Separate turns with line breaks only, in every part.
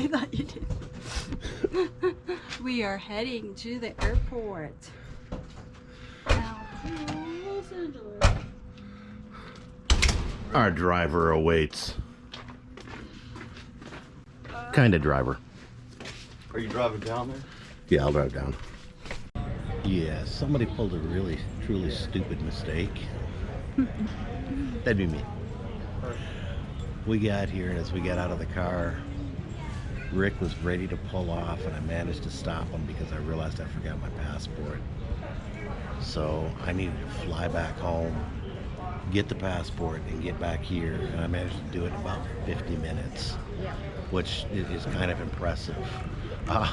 I thought you did. we are heading to the airport. Now to Los Angeles.
Our driver awaits. Kind of driver.
Are you driving down there?
Yeah, I'll drive down. Yeah, somebody pulled a really, truly stupid mistake. That'd be me. We got here, and as we got out of the car, Rick was ready to pull off, and I managed to stop him because I realized I forgot my passport. So I needed to fly back home, get the passport, and get back here, and I managed to do it in about 50 minutes,
Yeah.
which is kind of impressive. Uh,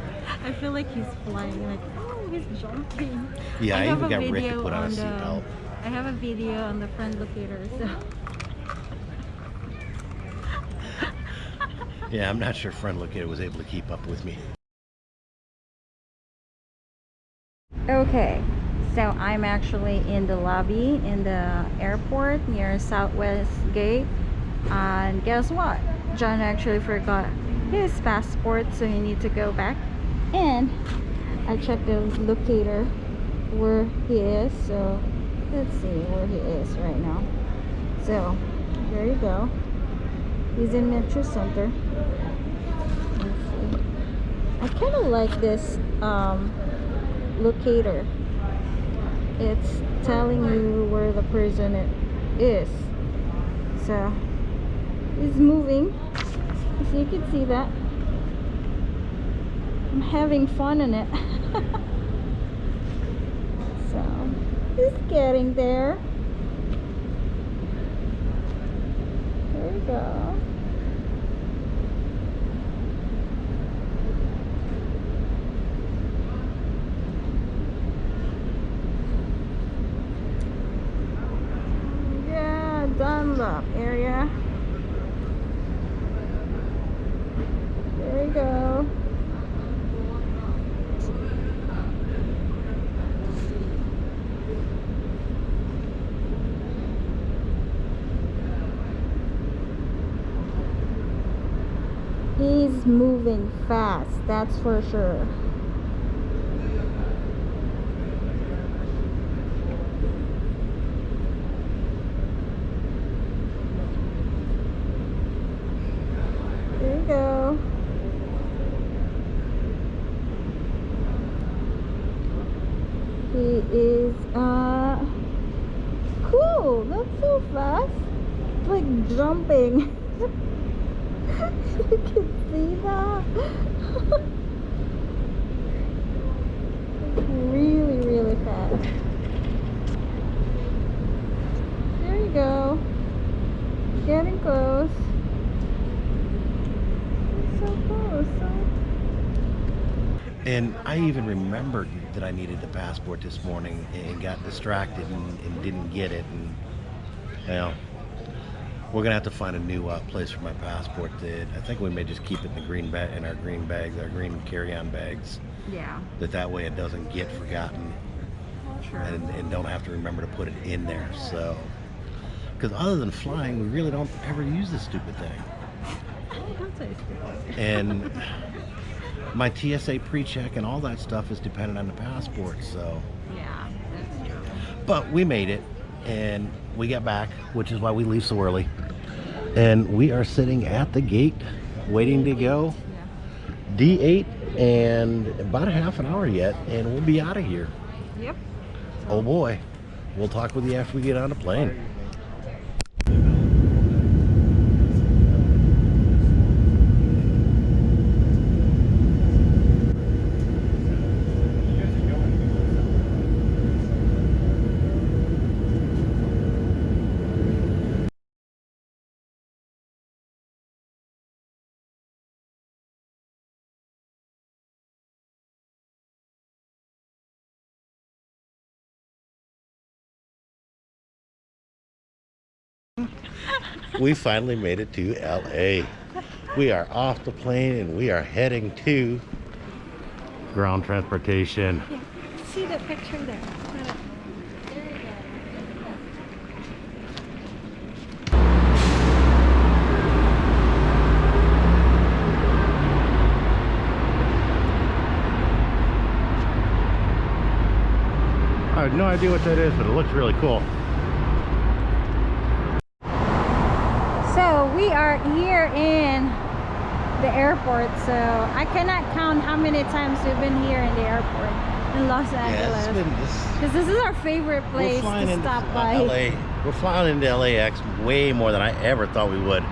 I feel like he's flying like oh he's jumping.
Yeah, I
have
even got Rick to put on a
the-
seatbelt.
I have a video on the friend locator, so
yeah, I'm not sure Friend Locator was able to keep up with me.
Okay, so I'm actually in the lobby in the airport near Southwest Gate. And guess what? John actually forgot his passport, so you need to go back. And I checked the locator where he is, so let's see where he is right now. So, there you go. He's in Metro Center. I kind of like this um, locator. It's telling you where the person is. So it's moving. So you can see that. I'm having fun in it. So it's getting there. There we go Yeah, Dunlap area. There you go. Moving fast, that's for sure. There go. He is uh cool. That's so fast. It's like jumping. you can see that. really, really fast. There you go. Getting close. So close.
And I even remembered that I needed the passport this morning and got distracted and, and didn't get it. And, you know, we're gonna have to find a new uh, place for my passport. That I think we may just keep it in the green bag in our green bags, our green carry-on bags.
yeah,
That that way it doesn't get forgotten
sure.
and, and don't have to remember to put it in there. So, because other than flying, we really don't ever use this stupid thing.
Don't say stupid.
And my TSA pre-check and all that stuff is dependent on the passport. So.
Yeah, that's true.
But we made it and we got back, which is why we leave so early. And we are sitting at the gate waiting to go. D8 and about a half an hour yet and we'll be out of here.
Yep.
Oh boy. We'll talk with you after we get on the plane. we finally made it to LA. We are off the plane and we are heading to ground transportation.
Yeah. See the picture there.
I have no idea what that is, but it looks really cool.
We are here in the airport. So I cannot count how many times we've been here in the airport in Los Angeles. Because this is our favorite place to stop by.
LA. We're flying into LAX way more than I ever thought we would.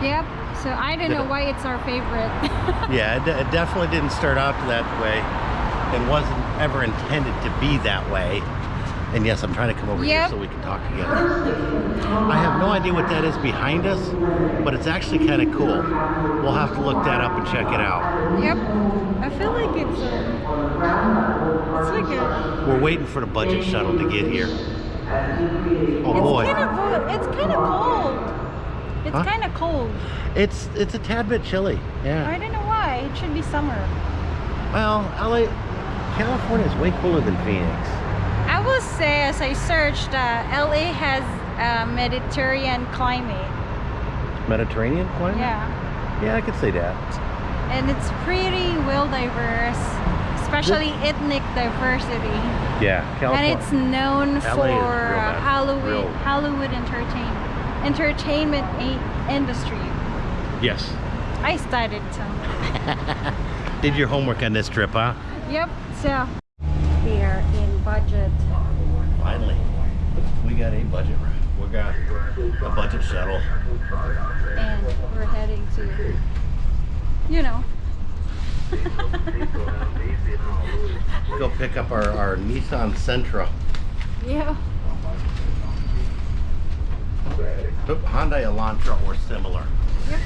Yep. So I don't know why it's our favorite.
Yeah, it, it definitely didn't start out that way and wasn't ever intended to be that way. And yes, I'm trying to come over here so we can talk together. I have no idea what that is behind us, but it's actually kind of cool. We'll have to look that up and check it out.
yep. I feel like it's um, it's like a
We're waiting for the budget shuttle to get here. Oh
it's
boy,
kind of it's kind of cold. It's
Huh?
kind of cold.
it's it's a tad bit chilly. Yeah.
I don't know why. It should be summer.
Well, LA, California is way cooler than Phoenix.
I will say, as I searched, uh, LA has a Mediterranean climate.
Mediterranean climate.
Yeah,
Yeah, I could say that.
and it's pretty well diverse, especially ethnic diversity.
Yeah, California.
And it's known
LA
for uh. Hollywood
Real-
Hollywood entertain entertainment industry.
yes.
I studied some.
Did your homework on this trip, huh?
Yep. So we are in budget.
Finally, we got a budget. We got a budget shuttle.
and we're heading to you know
Go pick up our, our Nissan Sentra.
yeah
Oop, Hyundai Elantra or similar.
Yep.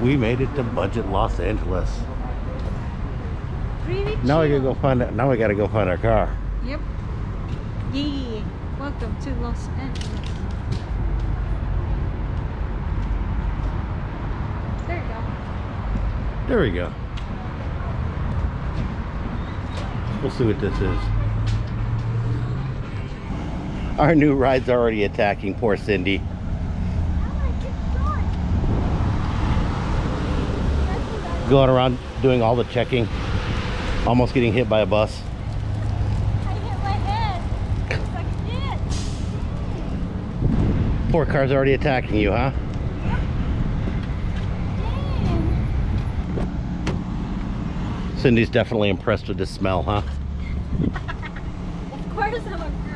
We made it to budget Los Angeles. Now we gotta go find it. Now we gotta go find our car.
yep yeah welcome to los angeles there you go
There we go. We'll see what this is. Our new ride's already attacking poor Cindy. Oh Going around doing all the checking. Almost getting hit by a bus.
Like.
Poor car's already attacking you, huh? Cindy's definitely impressed with the smell, huh?
Of course I'm